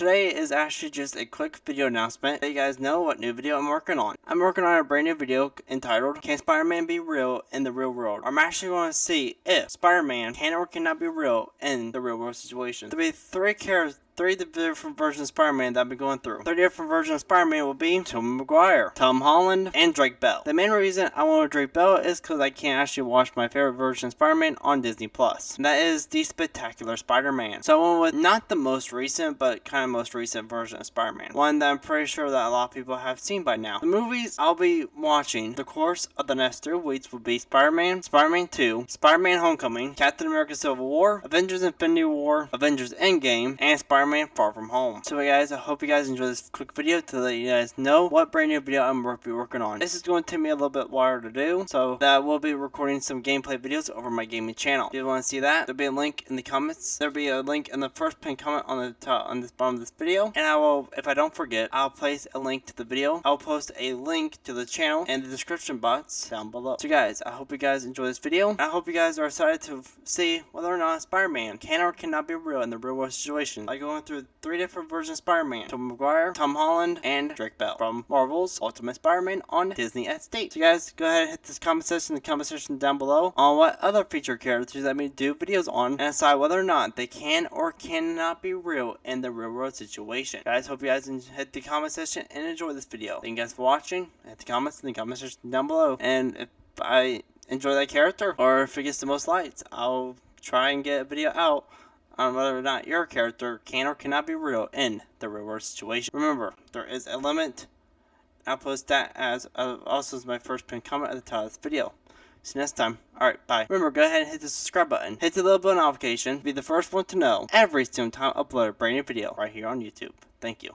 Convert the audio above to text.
today is actually just a quick video announcement. that you guys know what new video I'm working on. I'm working on a brand new video entitled Can Spider-Man Be Real in the Real World? I'm actually going to see if Spider-Man can or cannot be real in the real world situation. There'll be three characters three different versions of Spider-Man that I've been going through. Three different versions of Spider-Man will be Tom Maguire, Tom Holland, and Drake Bell. The main reason I want Drake Bell is because I can't actually watch my favorite version of Spider-Man on Disney Plus. That is the Spectacular Spider-Man. So I went with not the most recent, but kind of most recent version of Spider-Man. One that I'm pretty sure that a lot of people have seen by now. The movies I'll be watching the course of the next three weeks will be Spider-Man, Spider-Man 2, Spider-Man Homecoming, Captain America Civil War, Avengers Infinity War, Avengers Endgame, and Spider-Man Spider-Man Far From Home. So guys, I hope you guys enjoy this quick video to let you guys know what brand new video I'm going to be working on. This is going to take me a little bit while to do, so that will be recording some gameplay videos over my gaming channel. If you want to see that, there'll be a link in the comments. There'll be a link in the first pinned comment on the top, on this bottom of this video. And I will, if I don't forget, I'll place a link to the video. I'll post a link to the channel and the description box down below. So guys, I hope you guys enjoy this video. I hope you guys are excited to see whether or not Spider-Man can or cannot be real in the real world situation. Like going through three different versions of Spider-Man. Tom Maguire, Tom Holland, and Drake Bell from Marvel's Ultimate Spider-Man on Disney XD. So guys, go ahead and hit this comment section in the comment section down below on what other feature characters that me do videos on and decide whether or not they can or cannot be real in the real world situation. Guys, hope you guys hit the comment section and enjoy this video. Thank you guys for watching. Hit the comments in the comment section down below. And if I enjoy that character or if it gets the most likes, I'll try and get a video out on whether or not your character can or cannot be real in the real world situation. Remember, there is a limit. I'll post that as uh, also as my first pinned comment at the top of this video. See you next time. Alright, bye. Remember, go ahead and hit the subscribe button. Hit the little bell notification. Be the first one to know every single time I upload a brand new video right here on YouTube. Thank you.